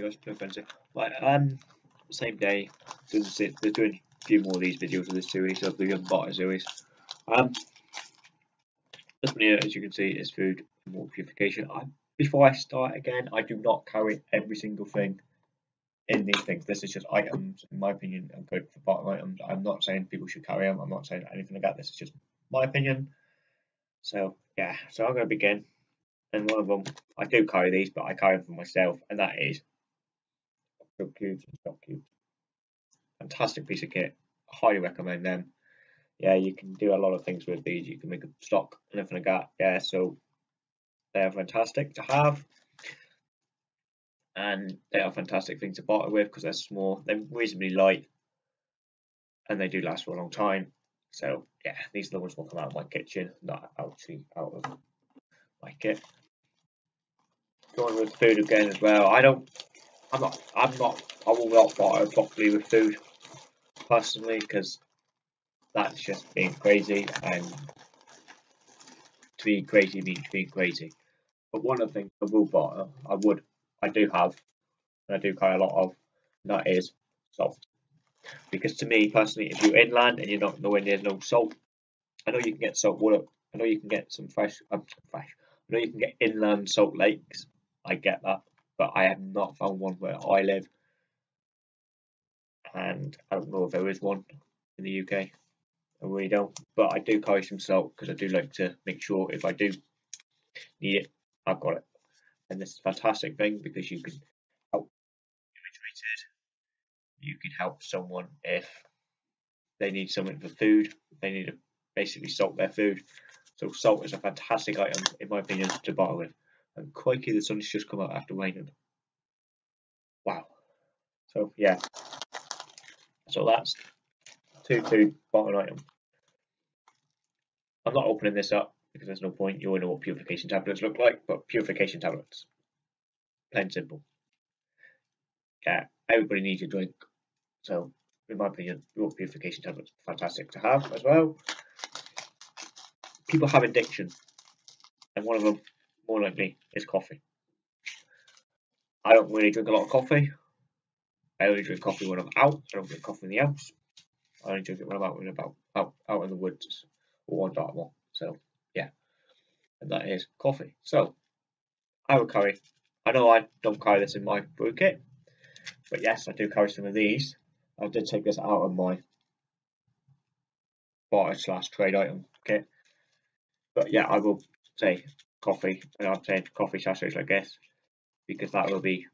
Guys, no frenzy. Right, um, same day, doing doing a few more of these videos of this series of the Unbought series. Um, this one here, as you can see, is food and water purification. I, before I start again, I do not carry every single thing in these things. This is just items, in my opinion, and good for bottom items. I'm not saying people should carry them. I'm not saying anything that. This is just my opinion. So yeah, so I'm going to begin. And one of them, I do carry these, but I carry them for myself, and that is Stock Cubes and Stock Cubes. Fantastic piece of kit. highly recommend them. Yeah, you can do a lot of things with these. You can make a stock and everything like that. Yeah, so they are fantastic to have and they are fantastic things to barter with because they're small, they're reasonably light, and they do last for a long time. So yeah, these are the ones will come out of my kitchen, not actually out of my kit. Going with food again as well. I don't, I'm not, I'm not, I will not barter properly with food personally because that's just being crazy and to be crazy means being crazy. But one of the things I will barter, I would I do have, and I do carry a lot of, that is salt. Because to me personally, if you're inland and you're not nowhere near no salt, I know you can get salt water. I know you can get some fresh, um, fresh. I know you can get inland salt lakes. I get that, but I have not found one where I live, and I don't know if there is one in the UK. I really don't, but I do carry some salt because I do like to make sure if I do need it, I've got it. And this is a fantastic thing because you can help you can help someone if they need something for food. They need to basically salt their food. So salt is a fantastic item in my opinion to buy with and the sun's just come out after raining wow so yeah so that's two food bottom item I'm not opening this up because there's no point. You all know what purification tablets look like, but purification tablets. Plain simple. Yeah, everybody needs a drink. So, in my opinion, your purification tablets fantastic to have as well. People have addiction, and one of them, more likely, is coffee. I don't really drink a lot of coffee. I only drink coffee when I'm out. I don't drink coffee in the house. I only drink it when I'm out and about out, out in the woods or on Dartmoor. So yeah, and that is coffee. So I will carry, I know I don't carry this in my brew kit, but yes, I do carry some of these. I did take this out of my barter slash trade item kit. But yeah, I will say coffee, and I'm saying coffee sachets, I guess, because that will be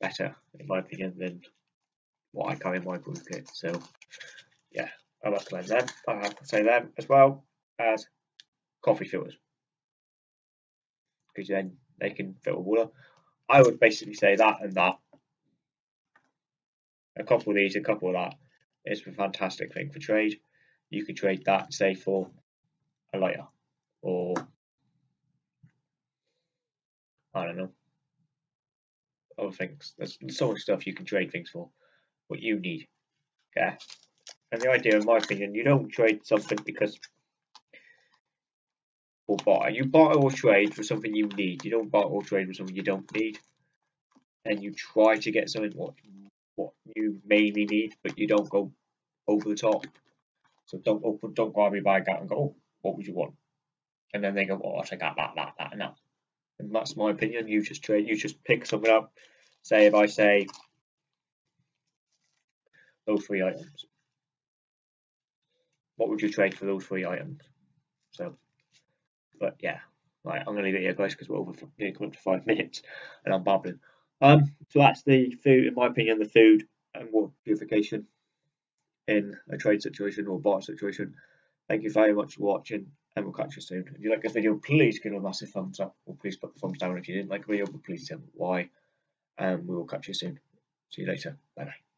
better, in my opinion, than what I carry in my brew kit. So yeah, I recommend them. I have to say them as well as coffee filters because then they can filter water. I would basically say that and that. A couple of these, a couple of that is a fantastic thing for trade. You could trade that, say, for a lighter or I don't know other things. There's so much stuff you can trade things for. What you need, yeah. And the idea, in my opinion, you don't trade something because or buy. You buy or trade for something you need. You don't buy or trade for something you don't need. And you try to get something what what you mainly need, but you don't go over the top. So don't open, don't grab your bag out and go, oh, what would you want? And then they go, oh, I take that, that, that, and that. And that's my opinion. You just trade. You just pick something up. Say if I say those three items, what would you trade for those three items? So but yeah, right, I'm to leave it here, guys, because we're over nearly coming to five minutes and I'm babbling. Um, so that's the food, in my opinion, the food and water purification in a trade situation or bar situation. Thank you very much for watching, and we'll catch you soon. If you like this video, please give it a massive thumbs up, or please put the thumbs down if you didn't like the video, but please tell me why. And we will catch you soon. See you later. Bye bye.